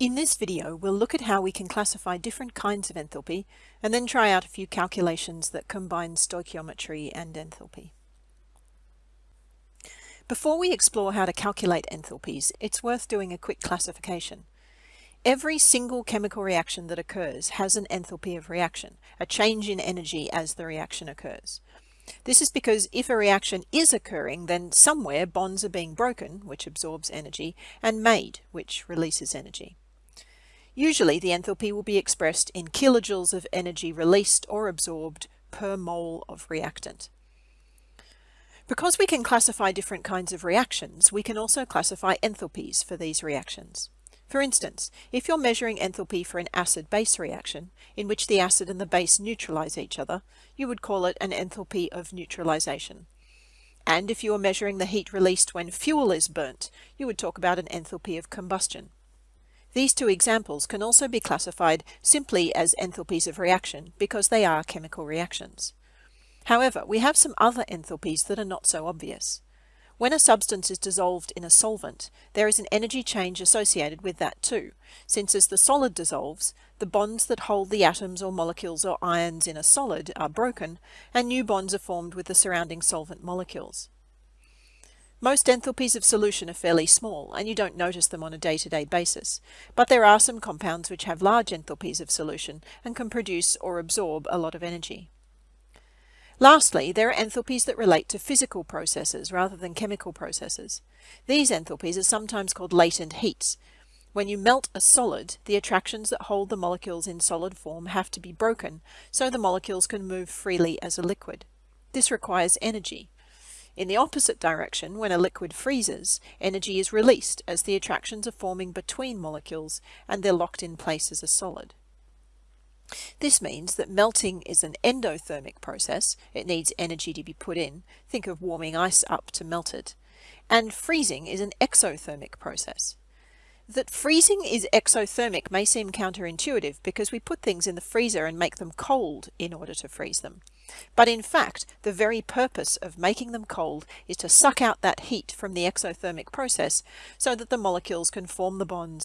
In this video, we'll look at how we can classify different kinds of enthalpy and then try out a few calculations that combine stoichiometry and enthalpy. Before we explore how to calculate enthalpies, it's worth doing a quick classification. Every single chemical reaction that occurs has an enthalpy of reaction, a change in energy as the reaction occurs. This is because if a reaction is occurring, then somewhere bonds are being broken, which absorbs energy, and made, which releases energy. Usually the enthalpy will be expressed in kilojoules of energy released or absorbed per mole of reactant. Because we can classify different kinds of reactions, we can also classify enthalpies for these reactions. For instance, if you're measuring enthalpy for an acid-base reaction, in which the acid and the base neutralize each other, you would call it an enthalpy of neutralization. And if you are measuring the heat released when fuel is burnt, you would talk about an enthalpy of combustion. These two examples can also be classified simply as enthalpies of reaction because they are chemical reactions. However, we have some other enthalpies that are not so obvious. When a substance is dissolved in a solvent, there is an energy change associated with that too, since as the solid dissolves, the bonds that hold the atoms or molecules or ions in a solid are broken, and new bonds are formed with the surrounding solvent molecules. Most enthalpies of solution are fairly small and you don't notice them on a day-to-day -day basis, but there are some compounds which have large enthalpies of solution and can produce or absorb a lot of energy. Lastly, there are enthalpies that relate to physical processes rather than chemical processes. These enthalpies are sometimes called latent heats. When you melt a solid, the attractions that hold the molecules in solid form have to be broken so the molecules can move freely as a liquid. This requires energy, in the opposite direction, when a liquid freezes, energy is released as the attractions are forming between molecules and they're locked in place as a solid. This means that melting is an endothermic process, it needs energy to be put in, think of warming ice up to melt it, and freezing is an exothermic process. That freezing is exothermic may seem counterintuitive because we put things in the freezer and make them cold in order to freeze them. But in fact, the very purpose of making them cold is to suck out that heat from the exothermic process so that the molecules can form the bonds